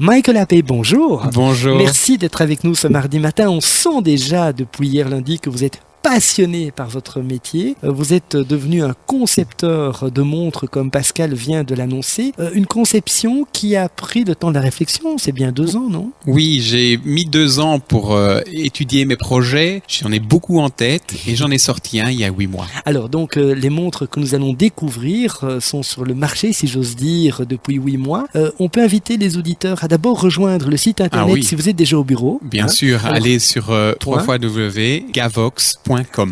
Michael Appé, bonjour. Bonjour. Merci d'être avec nous ce mardi matin. On sent déjà depuis hier lundi que vous êtes passionné par votre métier. Euh, vous êtes devenu un concepteur de montres comme Pascal vient de l'annoncer. Euh, une conception qui a pris le temps de la réflexion. C'est bien deux ans, non? Oui, j'ai mis deux ans pour euh, étudier mes projets. J'en ai beaucoup en tête et j'en ai sorti un il y a huit mois. Alors donc les montres que nous allons découvrir sont sur le marché, si j'ose dire, depuis huit mois. on peut inviter les auditeurs à d'abord rejoindre le site internet Ah oui. si vous êtes déjà au bureau. Bien Hein? sûr, Alors, allez sur euh,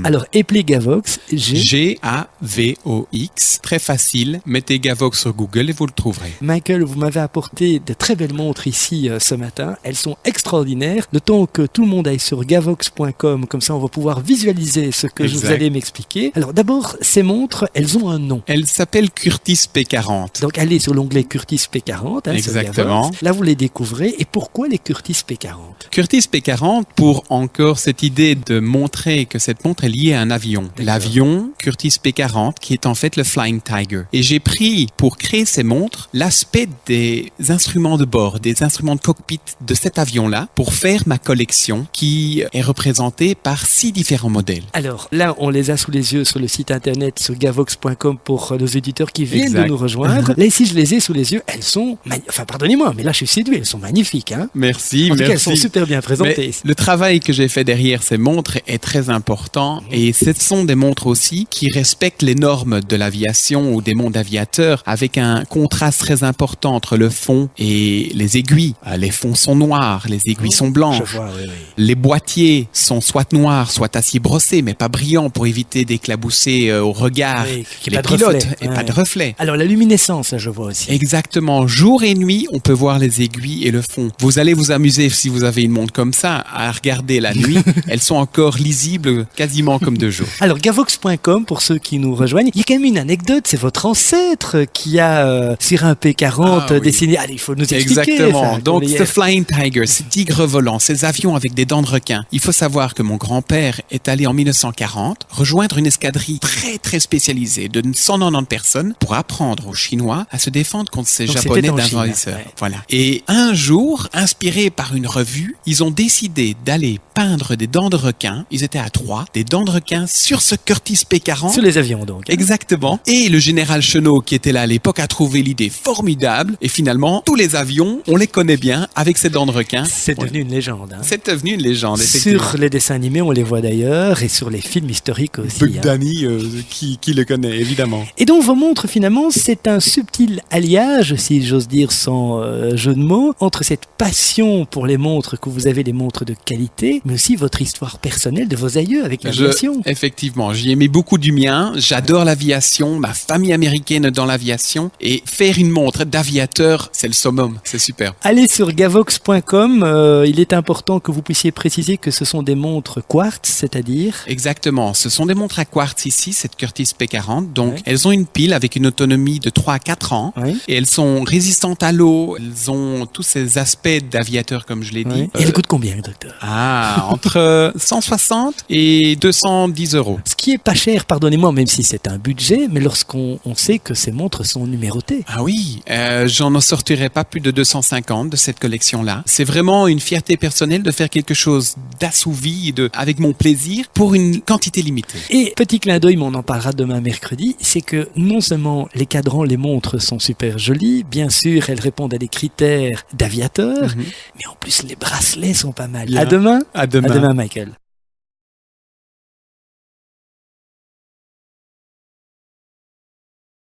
Alors, appelez Gavox, G. G-A-V-O-X. Très facile. Mettez Gavox sur Google et vous le trouverez. Michael, vous m'avez apporté de très belles montres ici euh, ce matin. Elles sont extraordinaires. Le temps que tout le monde aille sur gavox.com, comme ça on va pouvoir visualiser ce que vous allez m'expliquer. Alors d'abord, ces montres, elles ont un nom. Elle s'appelle Curtis P40. Donc allez sur l'onglet Curtis P40. hein, Exactement. Gavox. Là, vous les découvrez. Et pourquoi les Curtis P40 Curtis P40 pour encore cette idée de montrer que cette montre est liée à un avion. L'avion Curtis P40 qui est en fait le Flying Tiger. Et j'ai pris pour créer ces montres l'aspect des instruments de bord, des instruments de cockpit de cet avion-là pour faire ma collection qui est représentée par six différents modèles. Alors là, on les a sous les yeux sur le site internet sur gavox.com pour euh, nos éditeurs qui viennent de nous rejoindre. là ici, je les ai sous les yeux. Elles sont, enfin pardonnez-moi, mais là je suis séduit. Elles sont magnifiques. Hein Merci, en tout cas, elles merci. sont super bien présentées. Mais le travail que j'ai fait derrière ces montres est très important et ce sont des montres aussi qui respectent les normes de l'aviation ou des mondes aviateurs avec un contraste très important entre le fond et les aiguilles. Euh, Les fonds sont noirs, les aiguilles sont Je blanches. vois, oui, oui. Les boîtiers sont soit noirs, soit acier brossé, mais pas brillants pour éviter d'éclabousser euh, au regard Oui, les pilotes reflet. et Ouais. pas de reflet. Alors la luminescence, là, je vois aussi. Exactement. Jour et nuit, on peut voir les aiguilles et le fond. Vous allez vous amuser si vous avez une montre comme ça à regarder la nuit. Elles sont encore lisibles quasiment comme de jour. Alors gavox.com pour ceux qui nous rejoignent, il y a quand même une anecdote, c'est votre ancêtre qui a euh, sur un P40 Ah, oui. dessiné. Allez, il faut nous expliquer. Exactement. ça, Donc, est. Flying Tiger, ce tigre volant, ces avions avec des dents de requin. Il faut savoir que mon grand-père est allé en 1940 rejoindre une escadrille très très spécialisée de 190 personnes pour apprendre aux Chinois à se défendre contre ces Donc, japonais d'invaseurs. ouais. Voilà. Et un jour, inspirés par une revue, ils ont décidé d'aller peindre des dents de requin. Ils étaient à trois, des dents de requin sur ce Curtis P40. sur les avions donc. hein. Exactement. Et le général Chenot, qui était là à l'époque, a trouvé l'idée formidable. Et finalement, tous les avions, on les connaît bien avec ces dents de requin. C'est devenu une légende. hein. C'est devenu une légende. Sur les dessins animés, on les voit d'ailleurs, et sur les films historiques aussi. Bug hein. Danny, euh, qui, qui le connaît, évidemment. Et donc vos montres finalement, c'est un subtil alliage, si j'ose dire sans euh, jeu de mots, entre cette passion pour les montres que vous avez, les montres de qualité, mais aussi votre histoire personnelle de vos aïeux avec l'aviation. effectivement, j'y ai mis beaucoup du mien. J'adore l'aviation, ma famille américaine dans l'aviation. Et faire une montre d'aviateur, c'est le summum. C'est super. Allez sur gavox.com, euh, il est important que vous puissiez préciser que ce sont des montres quartz, c'est-à-dire Exactement. Ce sont des montres à quartz ici, cette Curtis P40. Donc, Ouais. elles ont une pile avec une autonomie de 3 à 4 ans. Et elles sont résistantes à l'eau. Elles ont tous ces aspects d'aviateur, comme je l'ai dit. Et Euh, elles coûtent combien, docteur? Ah, entre 160 et 210 euros. Ce qui est pas cher, pardonnez-moi, même si c'est un budget, mais lorsqu'on on sait que ces montres sont numérotées. Ah oui, euh, j'en en sortirai pas plus de 250 de cette collection-là. C'est vraiment une fierté personnelle de faire quelque chose d'assouvi de, avec mon plaisir pour une quantité limitée. Et petit clin d'œil, mais on en parlera demain mercredi, c'est que non seulement les cadrans, les montres sont super jolies, bien sûr, elles répondent à des critères d'aviateurs, Mhm. mais en plus les bracelets sont pas mal. Bien. À demain. À demain. À demain, Michael.